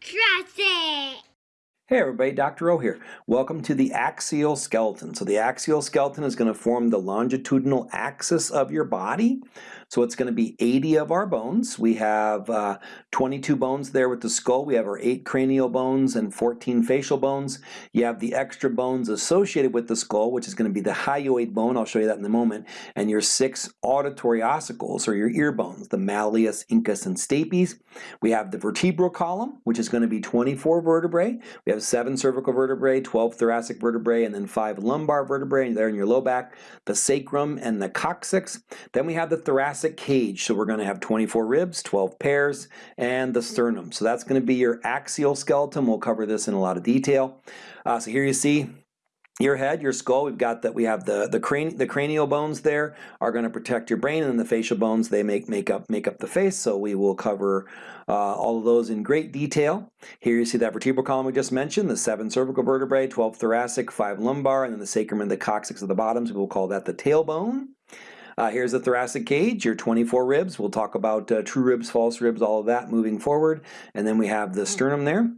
Trust it! Hey everybody, Dr. O here. Welcome to the axial skeleton. So the axial skeleton is going to form the longitudinal axis of your body. So it's going to be 80 of our bones. We have uh, 22 bones there with the skull. We have our 8 cranial bones and 14 facial bones. You have the extra bones associated with the skull, which is going to be the hyoid bone. I'll show you that in a moment. And your 6 auditory ossicles, or your ear bones, the malleus, incus, and stapes. We have the vertebral column, which is going to be 24 vertebrae. We have 7 cervical vertebrae, 12 thoracic vertebrae, and then 5 lumbar vertebrae there in your low back, the sacrum and the coccyx. Then we have the thoracic thoracic cage. So we're going to have 24 ribs, 12 pairs, and the sternum. So that's going to be your axial skeleton. We'll cover this in a lot of detail. Uh, so here you see your head, your skull, we've got that we have the the, crane, the cranial bones there are going to protect your brain, and then the facial bones they make make up make up the face. So we will cover uh, all of those in great detail. Here you see that vertebral column we just mentioned, the seven cervical vertebrae, 12 thoracic, five lumbar, and then the sacrum and the coccyx at the bottoms. We will call that the tailbone. Uh, here's the thoracic cage, your 24 ribs. We'll talk about uh, true ribs, false ribs, all of that moving forward. And then we have the sternum there.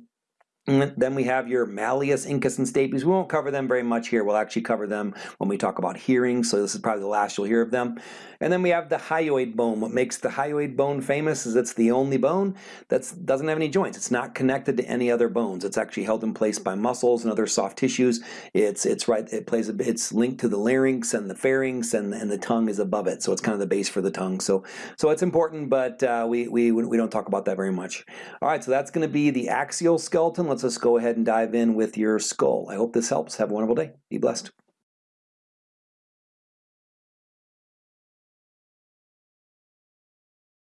Then we have your malleus, incus, and stapes. We won't cover them very much here. We'll actually cover them when we talk about hearing, so this is probably the last you'll hear of them. And then we have the hyoid bone. What makes the hyoid bone famous is it's the only bone that doesn't have any joints. It's not connected to any other bones. It's actually held in place by muscles and other soft tissues. It's it's right. It plays. A, it's linked to the larynx and the pharynx, and and the tongue is above it. So it's kind of the base for the tongue. So so it's important, but uh, we we we don't talk about that very much. All right. So that's going to be the axial skeleton. Let's let's just go ahead and dive in with your skull. I hope this helps. Have a wonderful day. Be blessed.